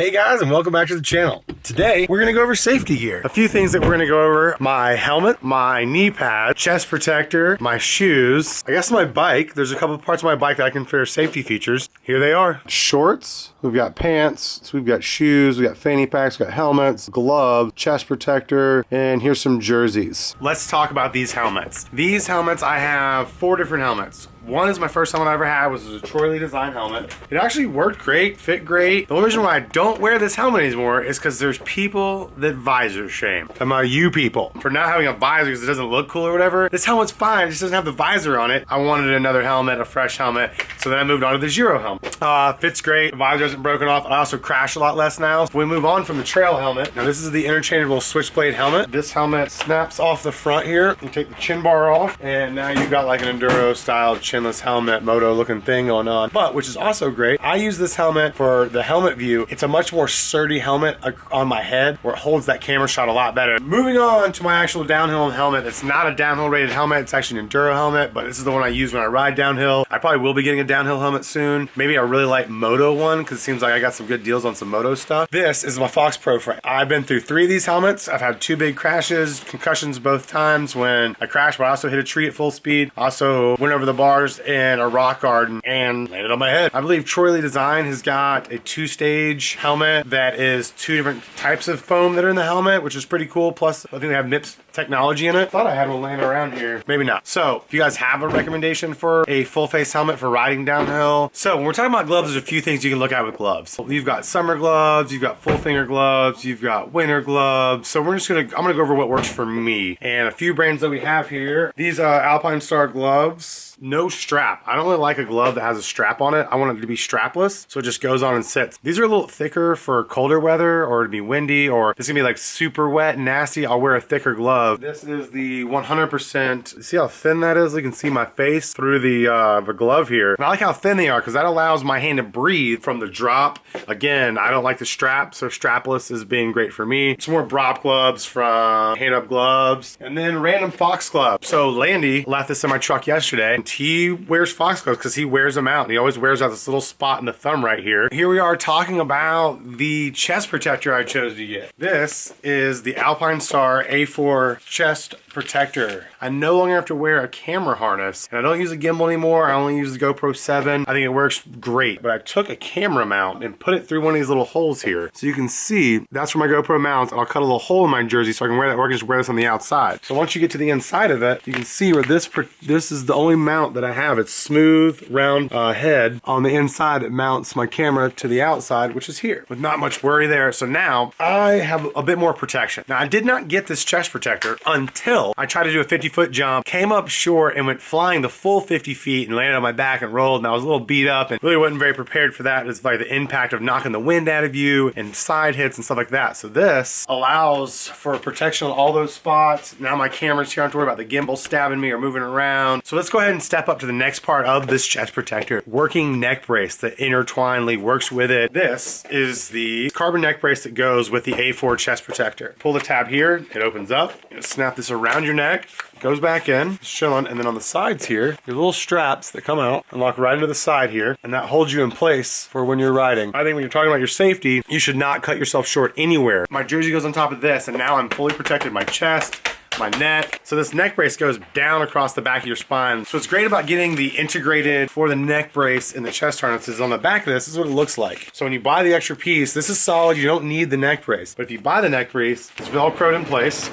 Hey guys and welcome back to the channel. Today we're gonna go over safety gear. A few things that we're gonna go over. My helmet, my knee pad, chest protector, my shoes, I guess my bike. There's a couple parts of my bike that I consider safety features. Here they are. Shorts, we've got pants, so we've got shoes, we've got fanny packs, we've got helmets, gloves, chest protector, and here's some jerseys. Let's talk about these helmets. These helmets, I have four different helmets. One is my first helmet I ever had, was a Troy Lee design helmet. It actually worked great, fit great. The only reason why I don't wear this helmet anymore is because there's people that visor shame. I'm a you people. For not having a visor because it doesn't look cool or whatever, this helmet's fine, it just doesn't have the visor on it. I wanted another helmet, a fresh helmet, so then I moved on to the Giro helmet. Uh, fits great, the visor isn't broken off. I also crash a lot less now. we move on from the trail helmet. Now this is the interchangeable switchblade helmet. This helmet snaps off the front here. You take the chin bar off, and now you've got like an enduro style chinless helmet moto looking thing going on. But which is also great, I use this helmet for the helmet view. It's a much more sturdy helmet uh, on my head where it holds that camera shot a lot better. Moving on to my actual downhill helmet. It's not a downhill rated helmet. It's actually an enduro helmet, but this is the one I use when I ride downhill. I probably will be getting a downhill helmet soon. Maybe a really light moto one because it seems like I got some good deals on some moto stuff. This is my Fox Proframe. I've been through three of these helmets. I've had two big crashes, concussions both times when I crashed, but I also hit a tree at full speed. Also went over the bars in a rock garden and landed on my head. I believe Troy Lee Design has got a two-stage helmet that is two different types of foam that are in the helmet, which is pretty cool. Plus, I think they have MIPS technology in it. Thought I had one laying around here. Maybe not. So, if you guys have a recommendation for a full-face helmet for riding downhill. So, when we're talking about gloves, there's a few things you can look at with gloves. You've got summer gloves, you've got full finger gloves, you've got winter gloves. So, we're just gonna, I'm gonna go over what works for me. And a few brands that we have here. These uh, Alpinestar gloves no strap. I don't really like a glove that has a strap on it. I want it to be strapless, so it just goes on and sits. These are a little thicker for colder weather or to be windy or it's gonna be like super wet and nasty. I'll wear a thicker glove. This is the 100%. See how thin that is? You can see my face through the, uh, the glove here. And I like how thin they are because that allows my hand to breathe from the drop. Again, I don't like the strap, so strapless is being great for me. Some more Brop gloves from Hand Up Gloves. And then random Fox gloves. So Landy left this in my truck yesterday he wears Fox gloves because he wears them out. And he always wears out this little spot in the thumb right here. Here we are talking about the chest protector I chose to get. This is the Alpine Star A4 chest protector. I no longer have to wear a camera harness and I don't use a gimbal anymore. I only use the GoPro 7. I think it works great, but I took a camera mount and put it through one of these little holes here. So you can see that's where my GoPro mounts and I'll cut a little hole in my jersey so I can wear that or I can just wear this on the outside. So once you get to the inside of it, you can see where this, this is the only mount that I have. It's smooth, round uh, head. On the inside, it mounts my camera to the outside, which is here with not much worry there. So now I have a bit more protection. Now I did not get this chest protector until. I tried to do a 50 foot jump, came up short and went flying the full 50 feet and landed on my back and rolled and I was a little beat up and really wasn't very prepared for that. It's like the impact of knocking the wind out of you and side hits and stuff like that. So this allows for protection on all those spots. Now my camera's here, I don't have to worry about the gimbal stabbing me or moving around. So let's go ahead and step up to the next part of this chest protector. Working neck brace that intertwinedly works with it. This is the carbon neck brace that goes with the A4 chest protector. Pull the tab here, it opens up. snap this around your neck, goes back in, chilling, and then on the sides here, your little straps that come out and lock right into the side here, and that holds you in place for when you're riding. I think when you're talking about your safety, you should not cut yourself short anywhere. My jersey goes on top of this, and now I'm fully protected. My chest, my neck. So this neck brace goes down across the back of your spine. So what's great about getting the integrated for the neck brace and the chest harness is on the back of this, this is what it looks like. So when you buy the extra piece, this is solid, you don't need the neck brace. But if you buy the neck brace, it's Velcroed in place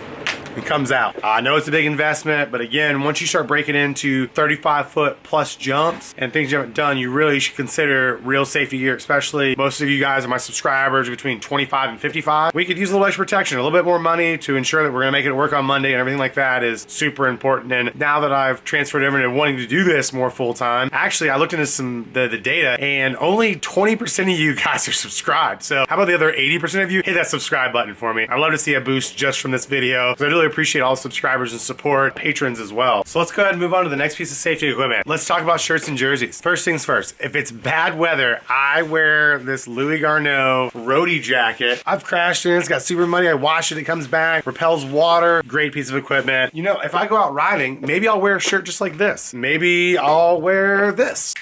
it comes out. I know it's a big investment, but again, once you start breaking into 35 foot plus jumps and things you haven't done, you really should consider real safety gear, especially most of you guys are my subscribers between 25 and 55. We could use a little extra protection, a little bit more money to ensure that we're gonna make it work on Monday and everything like that is super important. And now that I've transferred over to wanting to do this more full time, actually I looked into some the, the data and only 20% of you guys are subscribed. So how about the other 80% of you hit that subscribe button for me? I'd love to see a boost just from this video because I really appreciate all the subscribers and support, patrons as well. So let's go ahead and move on to the next piece of safety equipment. Let's talk about shirts and jerseys. First things first, if it's bad weather, I wear this Louis Garneau roadie jacket. I've crashed in it, it's got super muddy, I wash it, it comes back, repels water, great piece of equipment. You know, if I go out riding, maybe I'll wear a shirt just like this. Maybe I'll wear this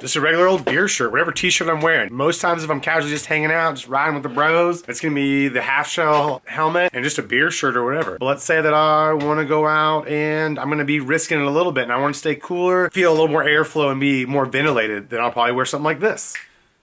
Just a regular old beer shirt, whatever t-shirt I'm wearing. Most times if I'm casually just hanging out, just riding with the bros, it's gonna be the half shell helmet and just a beer shirt or whatever. But let's say that I wanna go out and I'm gonna be risking it a little bit and I wanna stay cooler, feel a little more airflow and be more ventilated, then I'll probably wear something like this.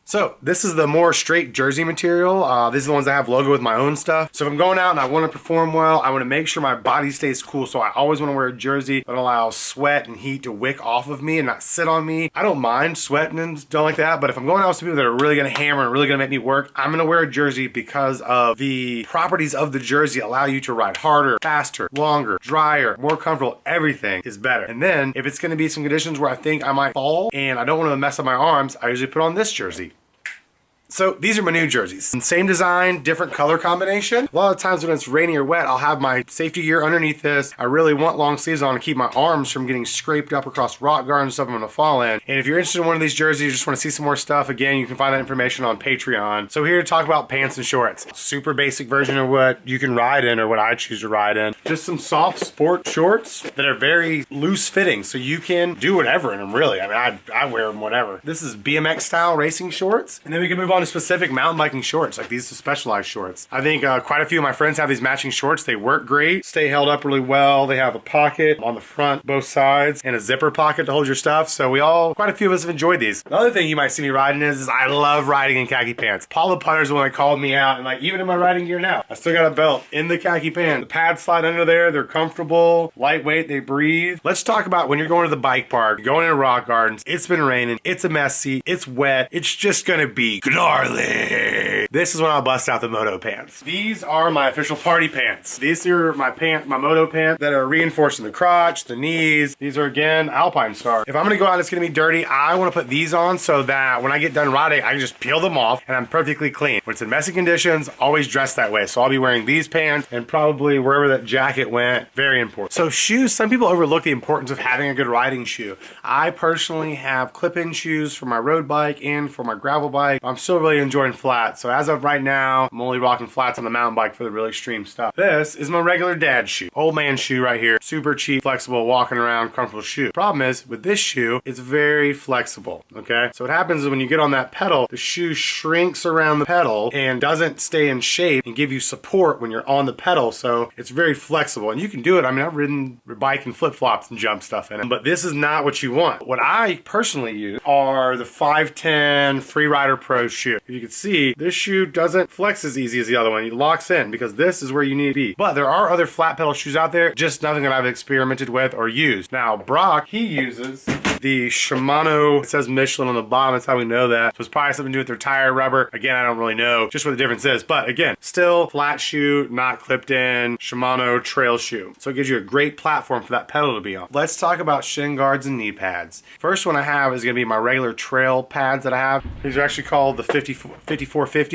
So this is the more straight jersey material. Uh, these are the ones that have logo with my own stuff. So if I'm going out and I want to perform well, I want to make sure my body stays cool. So I always want to wear a jersey that allows sweat and heat to wick off of me and not sit on me. I don't mind sweating and stuff like that, but if I'm going out with people that are really going to hammer and really going to make me work, I'm going to wear a jersey because of the properties of the jersey allow you to ride harder, faster, longer, drier, more comfortable. Everything is better. And then if it's going to be some conditions where I think I might fall and I don't want to mess up my arms, I usually put on this jersey. So these are my new jerseys. Same design, different color combination. A lot of times when it's rainy or wet, I'll have my safety gear underneath this. I really want long sleeves on to keep my arms from getting scraped up across rock gardens stuff I'm gonna fall in. And if you're interested in one of these jerseys, you just wanna see some more stuff, again, you can find that information on Patreon. So here to talk about pants and shorts. Super basic version of what you can ride in or what I choose to ride in. Just some soft sport shorts that are very loose fitting. So you can do whatever in them really. I mean, I, I wear them whatever. This is BMX style racing shorts. And then we can move on to specific mountain biking shorts, like these specialized shorts. I think uh, quite a few of my friends have these matching shorts. They work great, stay held up really well. They have a pocket on the front, both sides, and a zipper pocket to hold your stuff. So we all, quite a few of us have enjoyed these. Another thing you might see me riding is, is I love riding in khaki pants. Paula Putters one that called me out, and like even in my riding gear now, I still got a belt in the khaki pants. The pads slide under there, they're comfortable, lightweight, they breathe. Let's talk about when you're going to the bike park, going into rock gardens, it's been raining, it's a messy, it's wet, it's just gonna be gnarly. This is when I'll bust out the moto pants. These are my official party pants. These are my pant, my moto pants that are reinforcing the crotch, the knees. These are again Alpine Star. If I'm gonna go out, it's gonna be dirty. I wanna put these on so that when I get done riding, I can just peel them off and I'm perfectly clean. When it's in messy conditions, always dress that way. So I'll be wearing these pants and probably wherever that jacket went, very important. So shoes, some people overlook the importance of having a good riding shoe. I personally have clip-in shoes for my road bike and for my gravel bike. I'm still really enjoying flats. So as of right now, I'm only rocking flats on the mountain bike for the really extreme stuff. This is my regular dad shoe. Old man shoe right here. Super cheap, flexible, walking around, comfortable shoe. Problem is, with this shoe, it's very flexible, okay? So what happens is when you get on that pedal, the shoe shrinks around the pedal and doesn't stay in shape and give you support when you're on the pedal. So it's very flexible and you can do it. I mean, I've ridden bike and flip flops and jump stuff in it, but this is not what you want. What I personally use are the 510 Freerider Pro shoe. You can see, this shoe doesn't flex as easy as the other one. It locks in because this is where you need to be. But there are other flat pedal shoes out there, just nothing that I've experimented with or used. Now, Brock, he uses the Shimano, it says Michelin on the bottom, that's how we know that. So it's probably something to do with their tire rubber. Again, I don't really know just what the difference is. But again, still flat shoe, not clipped in, Shimano trail shoe. So it gives you a great platform for that pedal to be on. Let's talk about shin guards and knee pads. First one I have is gonna be my regular trail pads that I have. These are actually called the 50,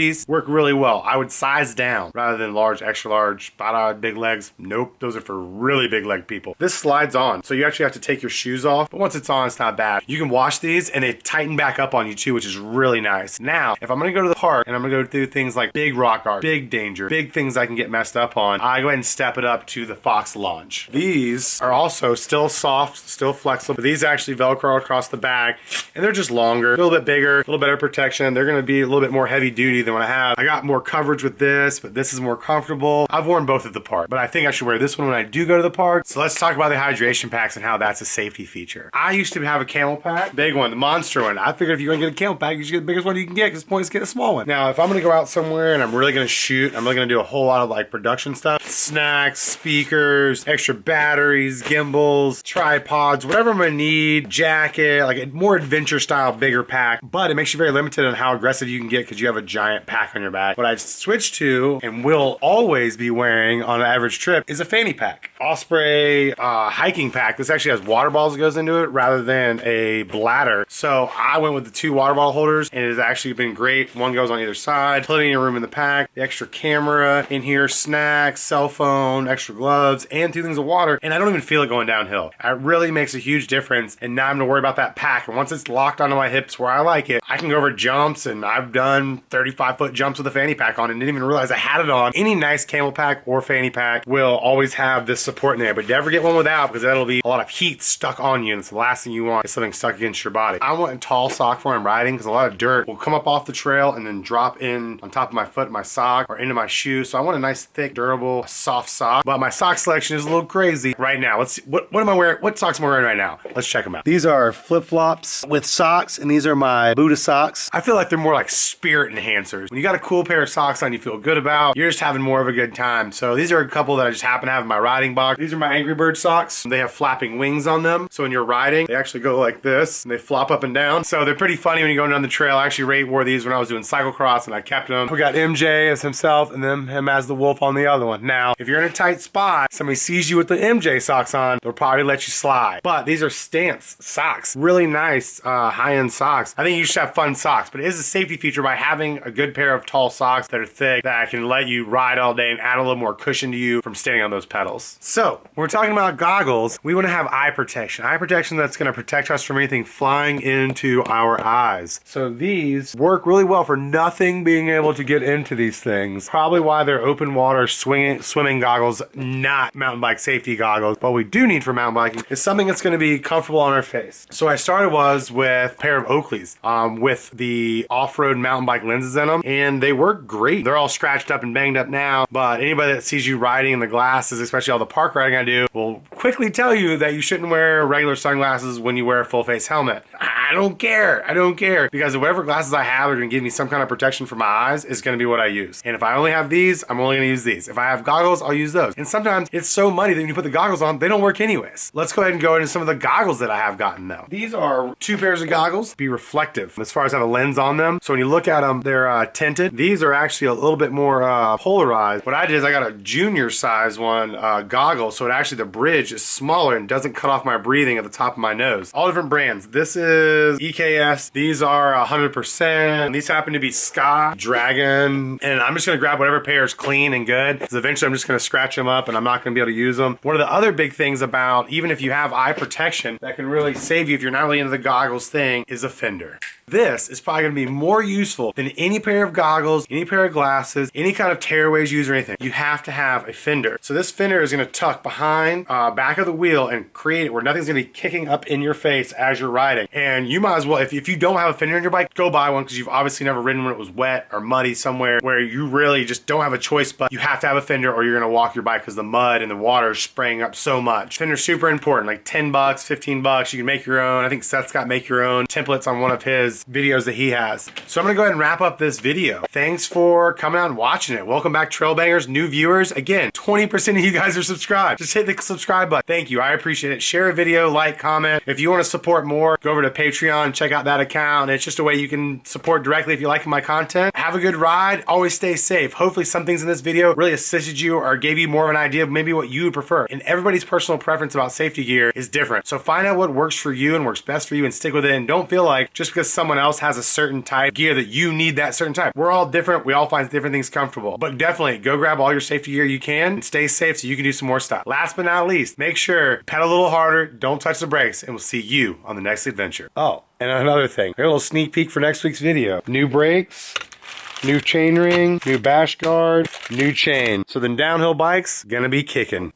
5450s. Work really well. I would size down rather than large, extra large, bada, big legs. Nope, those are for really big leg people. This slides on, so you actually have to take your shoes off. But once it's on, it's not bad. You can wash these and they tighten back up on you too, which is really nice. Now, if I'm gonna go to the park and I'm gonna go do things like big rock art, big danger, big things I can get messed up on, I go ahead and step it up to the Fox Launch. These are also still soft, still flexible. These actually Velcro across the bag and they're just longer, a little bit bigger, a little better protection. They're gonna be a little bit more heavy duty than what I have. I got more coverage with this, but this is more comfortable. I've worn both at the park, but I think I should wear this one when I do go to the park. So let's talk about the hydration packs and how that's a safety feature. I used to have a CamelBak, big one, the monster one. I figured if you're gonna get a CamelBak, you should get the biggest one you can get because points get a small one. Now, if I'm gonna go out somewhere and I'm really gonna shoot, I'm really gonna do a whole lot of like production stuff, snacks, speakers, extra batteries, gimbals, tripods, whatever I'm gonna need, jacket, like a more adventure style, bigger pack, but it makes you very limited on how aggressive you can get because you have a giant pack on your back. What I've switched to and will always be wearing on an average trip is a fanny pack. Osprey uh, hiking pack. This actually has water bottles that goes into it rather than a bladder. So I went with the two water bottle holders and it has actually been great. One goes on either side, plenty of room in the pack, the extra camera in here, snacks, cell phone, extra gloves, and two things of water. And I don't even feel it going downhill. It really makes a huge difference. And now I'm gonna worry about that pack. And once it's locked onto my hips where I like it, I can go over jumps and I've done 35 five foot jumps with a fanny pack on and didn't even realize I had it on. Any nice CamelBak or fanny pack will always have this support in there, but never get one without because that'll be a lot of heat stuck on you and it's the last thing you want is something stuck against your body. I want a tall sock for when I'm riding because a lot of dirt will come up off the trail and then drop in on top of my foot, my sock, or into my shoe. So I want a nice, thick, durable, soft sock. But my sock selection is a little crazy right now. Let's see, what, what am I wearing? What socks am I wearing right now? Let's check them out. These are flip-flops with socks and these are my Buddha socks. I feel like they're more like spirit enhancers. When you got a cool pair of socks on you feel good about, you're just having more of a good time. So these are a couple that I just happen to have in my riding box. These are my Angry Bird socks. They have flapping wings on them. So when you're riding, they actually go like this and they flop up and down. So they're pretty funny when you're going down the trail. I actually rate wore these when I was doing cyclocross and I kept them. We got MJ as himself and then him as the wolf on the other one. Now, if you're in a tight spot, somebody sees you with the MJ socks on, they'll probably let you slide. But these are stance socks. Really nice uh, high-end socks. I think you should have fun socks, but it is a safety feature by having a good pair of tall socks that are thick that can let you ride all day and add a little more cushion to you from standing on those pedals. So, we're talking about goggles, we want to have eye protection. Eye protection that's going to protect us from anything flying into our eyes. So these work really well for nothing being able to get into these things. Probably why they're open water swinging, swimming goggles, not mountain bike safety goggles. What we do need for mountain biking is something that's going to be comfortable on our face. So I started was with a pair of Oakleys um, with the off-road mountain bike lenses in them and they work great. They're all scratched up and banged up now, but anybody that sees you riding in the glasses, especially all the park riding I do, will quickly tell you that you shouldn't wear regular sunglasses when you wear a full face helmet. I don't care. I don't care because whatever glasses I have are to give me some kind of protection for my eyes is going to be what I use. And if I only have these, I'm only to use these. If I have goggles, I'll use those. And sometimes it's so muddy that when you put the goggles on, they don't work anyways. Let's go ahead and go into some of the goggles that I have gotten though. These are two pairs of goggles, be reflective as far as have a lens on them. So when you look at them, they're uh, tinted. These are actually a little bit more uh, polarized. What I did is I got a junior size one uh, goggle. So it actually, the bridge is smaller and doesn't cut off my breathing at the top of my nose. All different brands. This is EKS. These are 100%. These happen to be Ska, Dragon, and I'm just gonna grab whatever pair is clean and good. Because eventually I'm just gonna scratch them up and I'm not gonna be able to use them. One of the other big things about, even if you have eye protection, that can really save you if you're not really into the goggles thing, is a fender. This is probably gonna be more useful than any pair of goggles, any pair of glasses, any kind of tearaways use or anything. You have to have a fender. So this fender is gonna tuck behind, uh, back of the wheel and create it where nothing's gonna be kicking up in your face as you're riding. And you might as well, if, if you don't have a fender in your bike, go buy one because you've obviously never ridden when it was wet or muddy somewhere where you really just don't have a choice, but you have to have a fender or you're gonna walk your bike because the mud and the water is spraying up so much. Fender's super important, like 10 bucks, 15 bucks. You can make your own. I think Seth's got make your own templates on one of his videos that he has. So I'm gonna go ahead and wrap up this video. Thanks for coming out and watching it. Welcome back Trail Bangers, new viewers. Again, 20% of you guys are subscribed. Just hit the subscribe button. Thank you, I appreciate it. Share a video, like, comment. If you wanna support more, go over to Patreon, check out that account. It's just a way you can support directly if you like my content. Have a good ride, always stay safe. Hopefully some things in this video really assisted you or gave you more of an idea of maybe what you would prefer. And everybody's personal preference about safety gear is different. So find out what works for you and works best for you and stick with it and don't feel like just because someone else has a certain type gear that you need that certain type. We're all different. We all find different things comfortable. But definitely go grab all your safety gear you can stay safe so you can do some more stuff. Last but not least, make sure pedal a little harder, don't touch the brakes, and we'll see you on the next adventure. Oh, and another thing, a little sneak peek for next week's video. New brakes, new chain ring, new bash guard, new chain. So then downhill bikes, gonna be kicking.